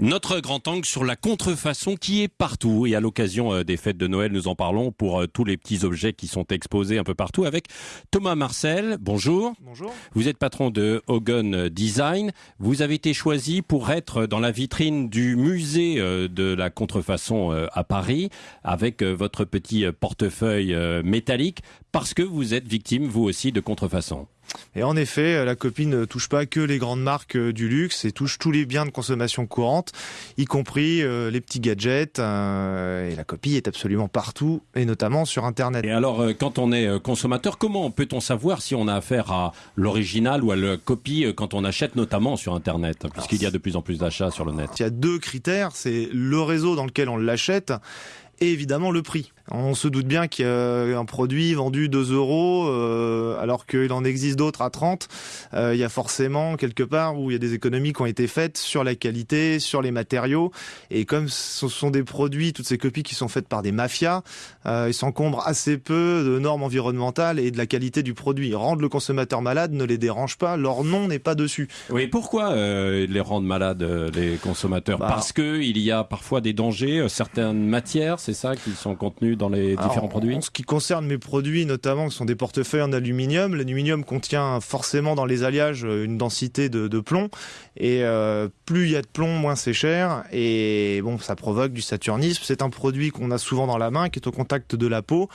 Notre grand angle sur la contrefaçon qui est partout et à l'occasion euh, des fêtes de Noël, nous en parlons pour euh, tous les petits objets qui sont exposés un peu partout avec Thomas Marcel. Bonjour. Bonjour. Vous êtes patron de Hogan Design. Vous avez été choisi pour être dans la vitrine du musée euh, de la contrefaçon à Paris avec votre petit portefeuille métallique parce que vous êtes victime vous aussi de contrefaçon. Et en effet, la copie ne touche pas que les grandes marques euh, du luxe, et touche tous les biens de consommation courante, y compris euh, les petits gadgets. Euh, et la copie est absolument partout, et notamment sur Internet. Et alors, quand on est consommateur, comment peut-on savoir si on a affaire à l'original ou à la copie quand on achète notamment sur Internet, puisqu'il y a de plus en plus d'achats sur le net? Il y a deux critères, c'est le réseau dans lequel on l'achète et évidemment le prix. On se doute bien qu'il y a un produit vendu 2 euros euh, alors qu'il en existe d'autres à 30. Euh, il y a forcément quelque part où il y a des économies qui ont été faites sur la qualité, sur les matériaux. Et comme ce sont des produits, toutes ces copies qui sont faites par des mafias, euh, ils s'encombrent assez peu de normes environnementales et de la qualité du produit. Rendre le consommateur malade ne les dérange pas, leur nom n'est pas dessus. Oui, pourquoi les rendre malades les consommateurs? Bah, Parce que il y a parfois des dangers, certaines matières, c'est ça qui sont contenues dans les différents produits En ce qui concerne mes produits, notamment, ce sont des portefeuilles en aluminium. L'aluminium contient forcément dans les alliages euh, une densité de, plomb. Et euh, plus il y a de plomb, moins c'est cher. Et bon, ça provoque du saturnisme. C'est un produit qu'on a souvent dans la main, qui est au contact de la peau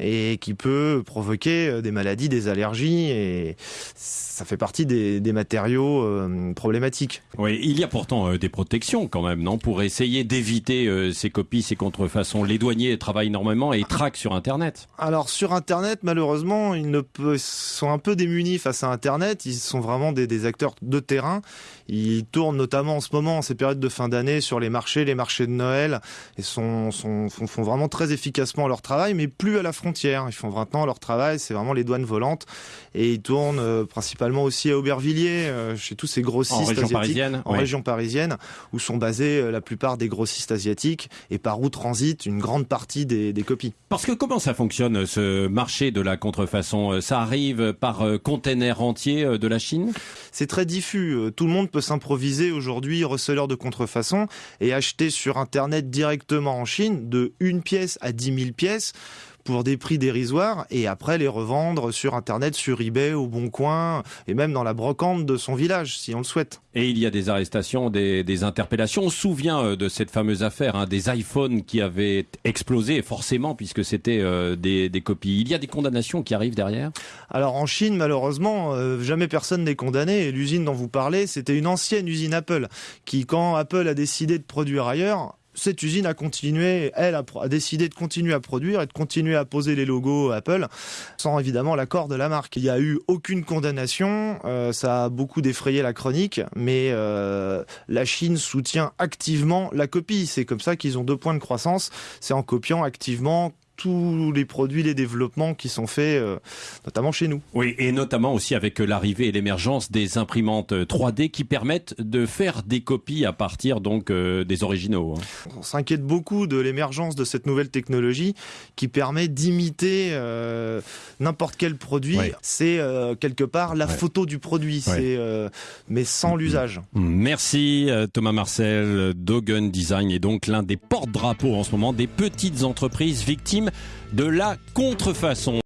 et qui peut provoquer euh, des maladies, des allergies. Et ça fait partie des, matériaux problématiques. Oui, il y a pourtant des protections quand même, non? Pour essayer d'éviter ces copies, ces contrefaçons. Les douaniers travaillent énormément et ils traquent sur Internet. Alors sur Internet, malheureusement, ils ne sont un peu démunis face à Internet. Ils sont vraiment des, acteurs de terrain. Ils tournent notamment en ce moment, en ces périodes de fin d'année, sur les marchés, les marchés de Noël, et sont, font, vraiment très efficacement leur travail, mais plus à la frontière. Ils font maintenant leur travail, c'est vraiment les douanes volantes, et ils tournent euh, principalement aussi à Aubervilliers, euh, chez tous ces grossistes en région parisienne, en région parisienne, où sont basés euh, la plupart des grossistes asiatiques, et par où transitent une grande partie des, des copies. Parce que comment ça fonctionne ce marché de la contrefaçon Ça arrive par container entier de la Chine? C'est très diffus. Tout le monde peut s'improviser aujourd'hui receleur de contrefaçon et acheter sur Internet directement en Chine de une pièce à 10 000 pièces pour des prix dérisoires et après les revendre sur Internet, sur eBay, au Bon Coin et même dans la brocante de son village si on le souhaite. Et il y a des arrestations, des, interpellations. On se souvient euh, de cette fameuse affaire hein, des iPhones qui avaient explosé, forcément, puisque c'était euh, des, copies. Il y a des condamnations qui arrivent derrière? Alors en Chine, malheureusement, euh, jamais personne n'est condamné. Et l'usine dont vous parlez, c'était une ancienne usine Apple qui, quand Apple a décidé de produire ailleurs, cette usine a continué, elle a, décidé de continuer à produire et de continuer à poser les logos Apple sans évidemment l'accord de la marque. Il n'y a eu aucune condamnation, euh, ça a beaucoup défrayé la chronique, mais euh, la Chine soutient activement la copie. C'est comme ça qu'ils ont deux points de croissance, c'est en copiant activement tous les produits, les développements qui sont faits, euh, notamment chez nous. Oui, et notamment aussi avec l'arrivée et l'émergence des imprimantes 3D qui permettent de faire des copies à partir donc euh, des originaux. Hein. On s'inquiète beaucoup de l'émergence de cette nouvelle technologie qui permet d'imiter euh, n'importe quel produit. C'est quelque part la photo du produit, c'est mais sans l'usage. Merci Thomas Marcel, Dogen Design est donc l'un des porte-drapeaux en ce moment des petites entreprises victimes de la contrefaçon.